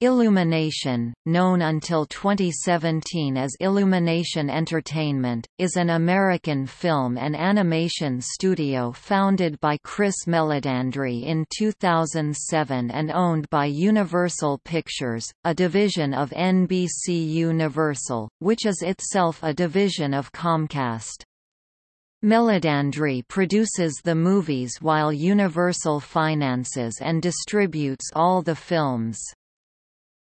Illumination, known until 2017 as Illumination Entertainment, is an American film and animation studio founded by Chris Meledandri in 2007 and owned by Universal Pictures, a division of NBC Universal, which is itself a division of Comcast. Meledandri produces the movies while Universal finances and distributes all the films.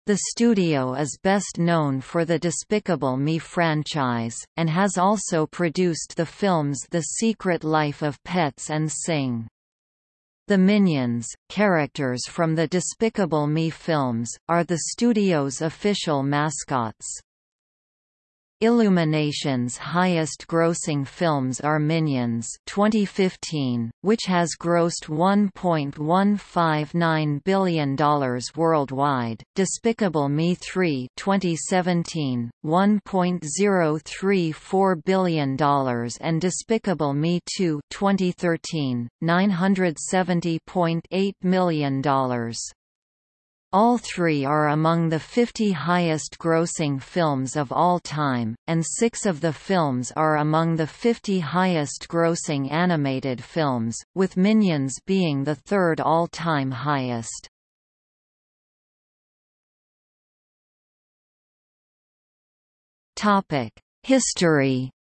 The studio is best known for the Despicable Me franchise, and has also produced the films The Secret Life of Pets and Sing. The Minions, characters from the Despicable Me films, are the studio's official mascots. Illumination's highest-grossing films are Minions 2015, which has grossed $1.159 billion worldwide, Despicable Me 3 2017, $1.034 billion and Despicable Me 2 2013, $970.8 million. All three are among the 50 highest-grossing films of all time, and six of the films are among the 50 highest-grossing animated films, with Minions being the third all-time highest. History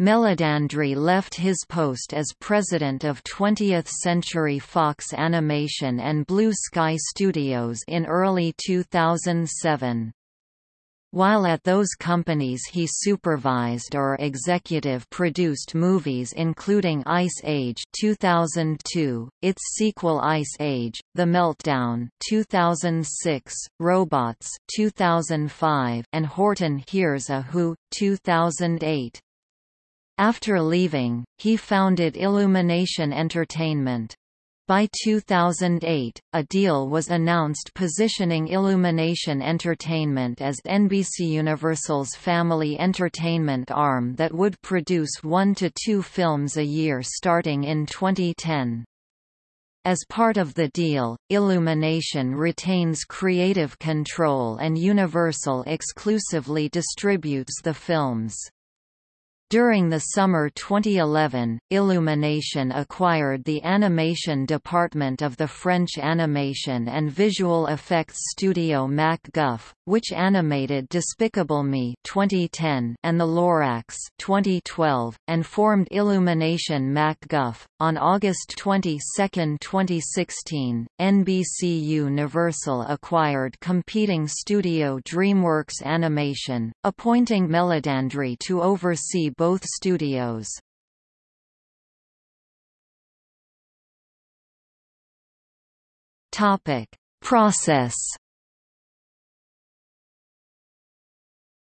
Meledandri left his post as president of 20th Century Fox Animation and Blue Sky Studios in early 2007. While at those companies he supervised or executive produced movies including Ice Age 2002, its sequel Ice Age, The Meltdown 2006, Robots 2005, and Horton Hears a Who 2008. After leaving, he founded Illumination Entertainment. By 2008, a deal was announced positioning Illumination Entertainment as NBC Universal's family entertainment arm that would produce one to two films a year starting in 2010. As part of the deal, Illumination retains creative control and Universal exclusively distributes the films. During the summer 2011, Illumination acquired the animation department of the French animation and visual effects studio MacGuff, which animated Despicable Me 2010 and The Lorax 2012, and formed Illumination MacGuff. On August 22, 2016, NBC Universal acquired competing studio DreamWorks Animation, appointing Meledandri to oversee both studios. Topic: Process.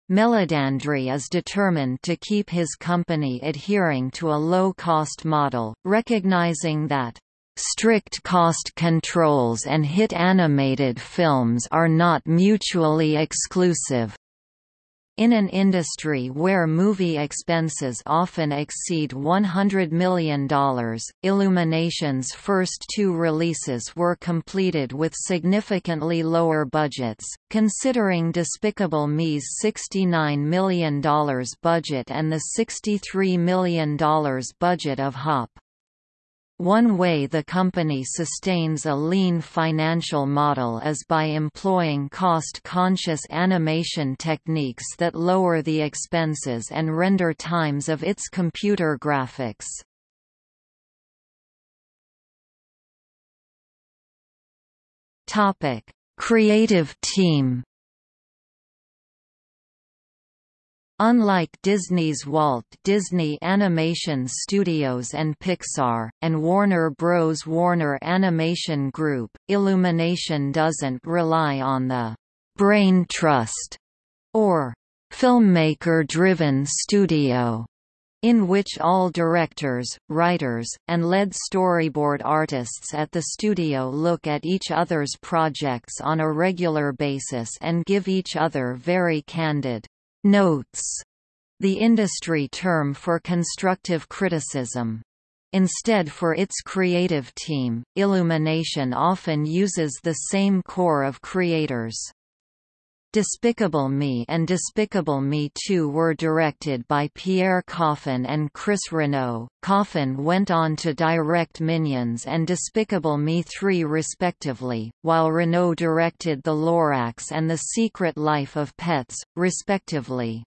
Meledandri is determined to keep his company adhering to a low-cost model, recognizing that strict cost controls and hit animated films are not mutually exclusive. In an industry where movie expenses often exceed $100 million, Illumination's first two releases were completed with significantly lower budgets, considering Despicable Me's $69 million budget and the $63 million budget of Hop. One way the company sustains a lean financial model is by employing cost-conscious animation techniques that lower the expenses and render times of its computer graphics. Creative team Unlike Disney's Walt Disney Animation Studios and Pixar, and Warner Bros. Warner Animation Group, Illumination doesn't rely on the «brain trust» or «filmmaker-driven studio» in which all directors, writers, and lead storyboard artists at the studio look at each other's projects on a regular basis and give each other very candid Notes the industry term for constructive criticism. Instead for its creative team, Illumination often uses the same core of creators. Despicable Me and Despicable Me 2 were directed by Pierre Coffin and Chris Renaud. Coffin went on to direct Minions and Despicable Me 3 respectively, while Renaud directed The Lorax and The Secret Life of Pets, respectively.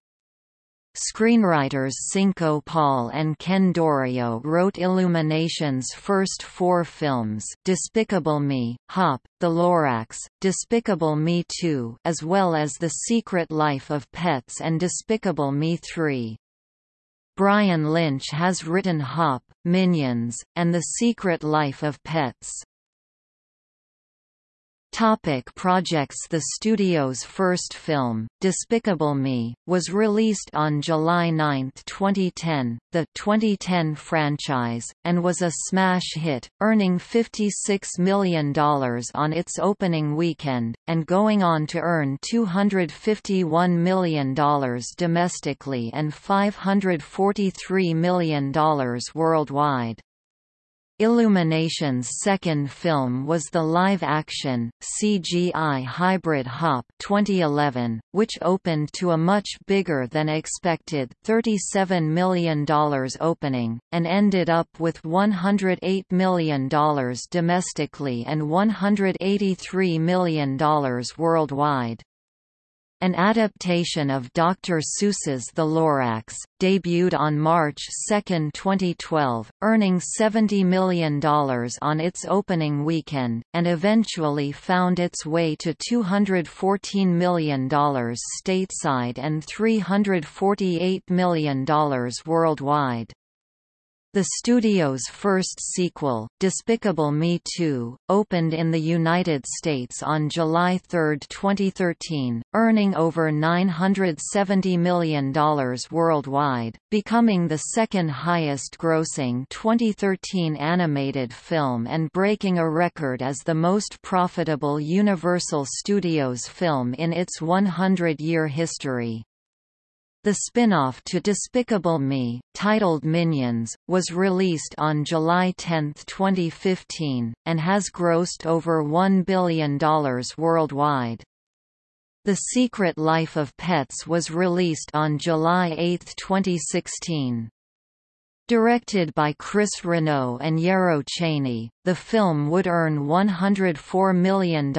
Screenwriters Cinco Paul and Ken Daurio wrote Illumination's first four films Despicable Me, Hop, The Lorax, Despicable Me 2 as well as The Secret Life of Pets and Despicable Me 3. Brian Lynch has written Hop, Minions, and The Secret Life of Pets. Topic projects The studio's first film, Despicable Me, was released on July 9, 2010, the 2010 franchise, and was a smash hit, earning $56 million on its opening weekend, and going on to earn $251 million domestically and $543 million worldwide. Illumination's second film was the live-action, CGI hybrid Hop 2011, which opened to a much bigger than expected $37 million opening, and ended up with $108 million domestically and $183 million worldwide. An adaptation of Dr. Seuss's The Lorax, debuted on March 2, 2012, earning $70 million on its opening weekend, and eventually found its way to $214 million stateside and $348 million worldwide. The studio's first sequel, Despicable Me 2, opened in the United States on July 3, 2013, earning over $970 million worldwide, becoming the second highest-grossing 2013 animated film and breaking a record as the most profitable Universal Studios film in its 100-year history. The spin-off to Despicable Me, titled Minions, was released on July 10, 2015, and has grossed over $1 billion worldwide. The Secret Life of Pets was released on July 8, 2016. Directed by Chris Renaud and Yarrow Cheney, the film would earn $104 million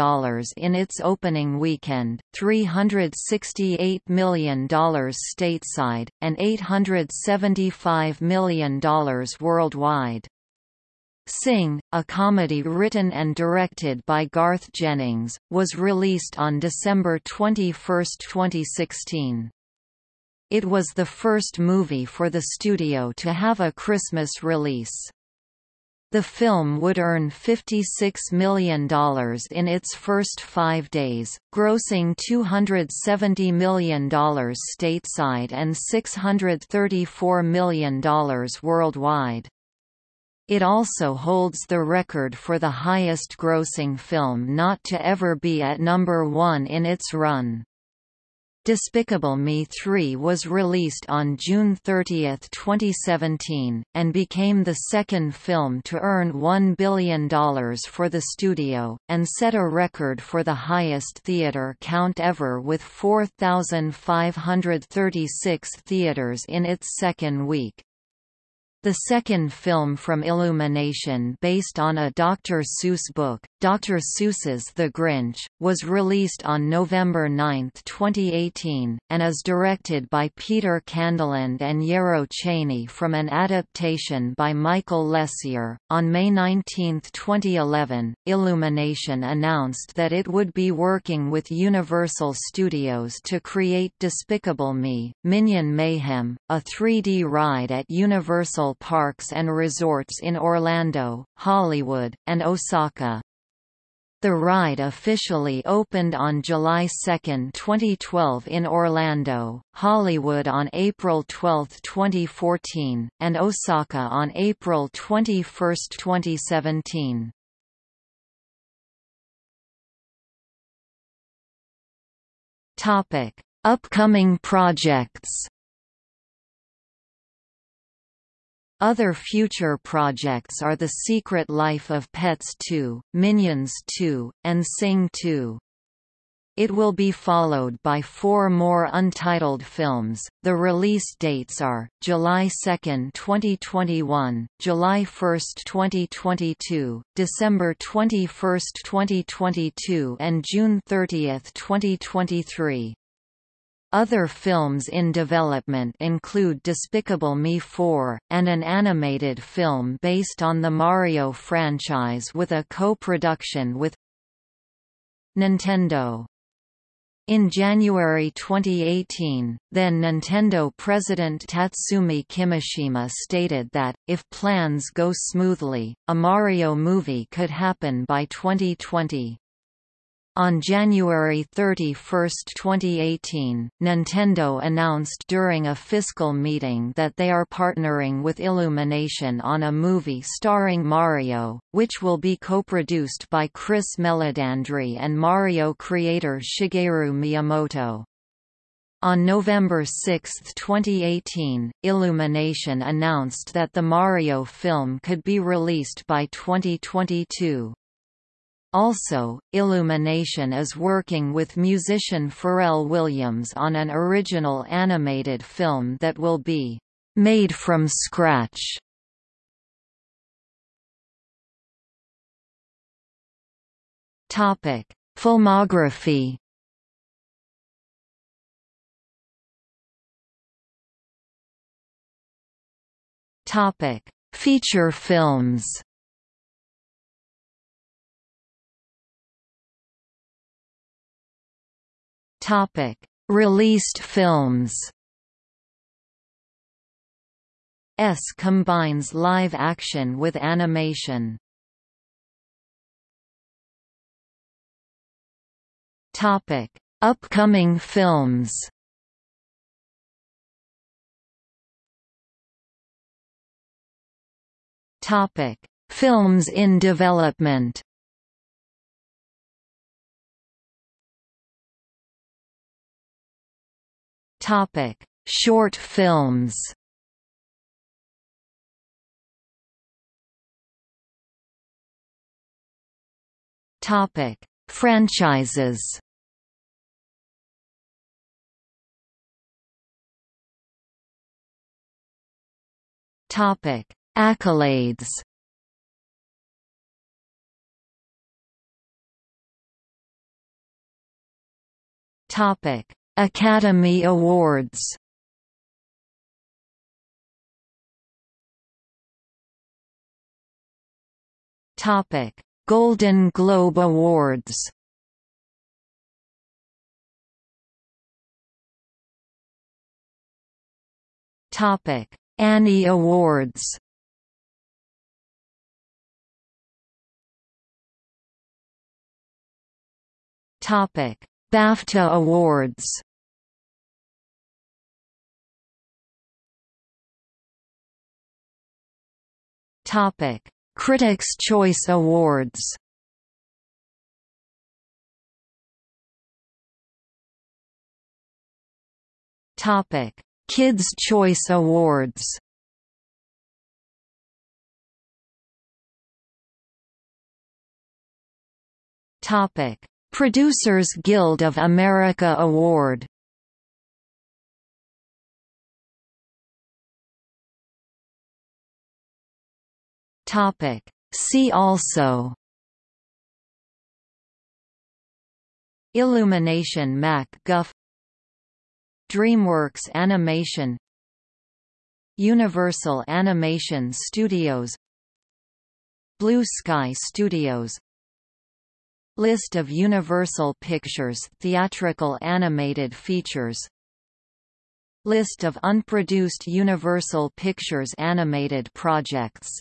in its opening weekend, $368 million stateside, and $875 million worldwide. Sing, a comedy written and directed by Garth Jennings, was released on December 21, 2016. It was the first movie for the studio to have a Christmas release. The film would earn $56 million in its first five days, grossing $270 million stateside and $634 million worldwide. It also holds the record for the highest grossing film not to ever be at number one in its run. Despicable Me 3 was released on June 30, 2017, and became the second film to earn $1 billion for the studio, and set a record for the highest theater count ever with 4,536 theaters in its second week. The second film from Illumination based on a Dr. Seuss book, Dr. Seuss's The Grinch, was released on November 9, 2018, and is directed by Peter Candeland and Yarrow Cheney from an adaptation by Michael LeSieur. On May 19, 2011, Illumination announced that it would be working with Universal Studios to create Despicable Me, Minion Mayhem, a 3D ride at Universal parks and resorts in Orlando, Hollywood, and Osaka. The ride officially opened on July 2, 2012 in Orlando, Hollywood on April 12, 2014, and Osaka on April 21, 2017. Topic: Upcoming projects Other future projects are The Secret Life of Pets 2, Minions 2, and Sing 2. It will be followed by four more untitled films. The release dates are July 2, 2021, July 1, 2022, December 21, 2022, and June 30, 2023. Other films in development include Despicable Me 4, and an animated film based on the Mario franchise with a co-production with Nintendo. In January 2018, then Nintendo president Tatsumi Kimishima stated that, if plans go smoothly, a Mario movie could happen by 2020. On January 31, 2018, Nintendo announced during a fiscal meeting that they are partnering with Illumination on a movie starring Mario, which will be co-produced by Chris Meledandri and Mario creator Shigeru Miyamoto. On November 6, 2018, Illumination announced that the Mario film could be released by 2022. Also, Illumination is working with musician Pharrell Williams on an original animated film that will be made from scratch. Topic: Filmography. Topic: Feature films. Topic: Released films. S combines live action with animation. Topic: Upcoming films. Topic: Films in development. Topic: Short films. Topic: Franchises. Topic: Accolades. Topic: Academy Awards Topic: Golden Globe Awards. Topic: Annie Awards. Topic: BAFTA Awards. Topic: Critics' Choice Awards. Topic: Kids' Choice Awards. Topic: Producers Guild of America Award. Topic. See also Illumination Mac Guff DreamWorks Animation Universal Animation Studios Blue Sky Studios List of Universal Pictures theatrical animated features List of unproduced Universal Pictures animated projects